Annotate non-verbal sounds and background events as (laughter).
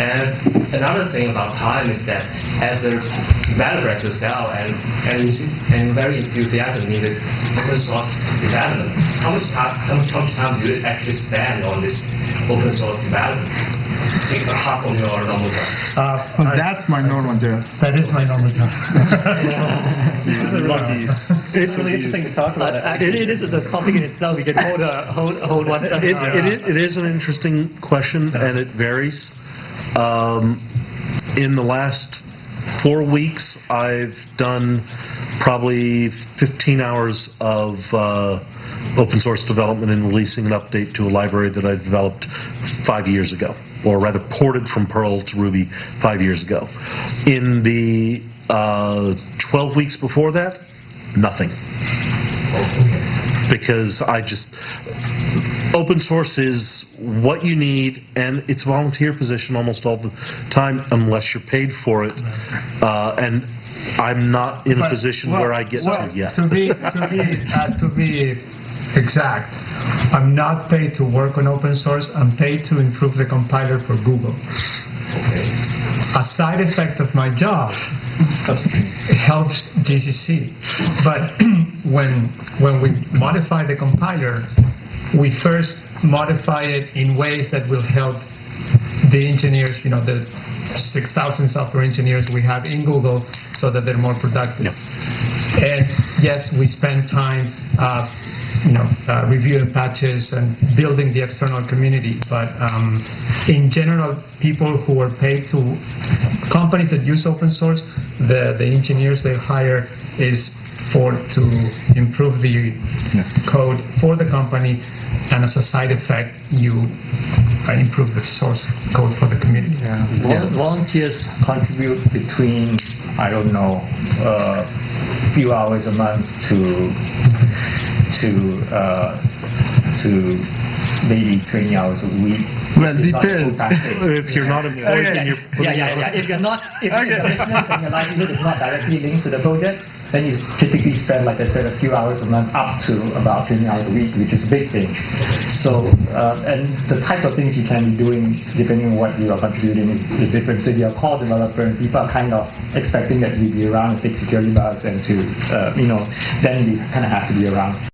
And another thing about time is that as a developer as yourself and and, and very enthusiastic in the open source development, how much time how much, how much time do you actually spend on this open source development? Think half of your normal time. Uh, I- That's my normal job. That is my normal (laughs) time. It's really interesting to talk about. Actually, it is a topic in itself. We can hold a hold, hold one It, seminar. it, is- it is an interesting question, and it varies. Um, in the last four weeks, I've done probably 15 hours of uh, open source development and releasing an update to a library that I developed five years ago, or rather ported from Perl to Ruby five years ago. In the uh, 12 weeks before that, nothing because I just open source is what you need, and it's a volunteer position almost all the time, unless you're paid for it. Uh, and I'm not in a position well, where I get well, to yet. To be to be uh, to be exact, I'm not paid to work on open source. I'm paid to improve the compiler for Google. A side effect of my job helps GCC. But (clears throat) when when we modify the compiler, we first modify it in ways that will help the engineers, you know, the 6,000 software engineers we have in Google so that they're more productive. And yes, we spend time, uh, you know, uh, reviewing patches and building the external community. But um, in general, people who are paid to companies that use open source, the, the engineers they hire is for to improve the code for the company, and as a side effect, you uh, improve the source code for the community. Vol- Volunteers contribute between, I don't know, a few hours a month to to uh, to maybe 20 hours a week. Well, It's not a depends. (laughs) If you're not employed, then you're Yeah, yeah, yeah. If you're not, if your business and your livelihood is not directly linked to the project, then you typically spend, like I said, a few hours a month up to about 20 hours a week, which is a big thing. So, uh, and the types of things you can be doing, depending on what you are contributing, is, is different. So if you're a core developer and people are kind of expecting that you be around and fix security bugs and to, uh, you know, then you kind of have to be around.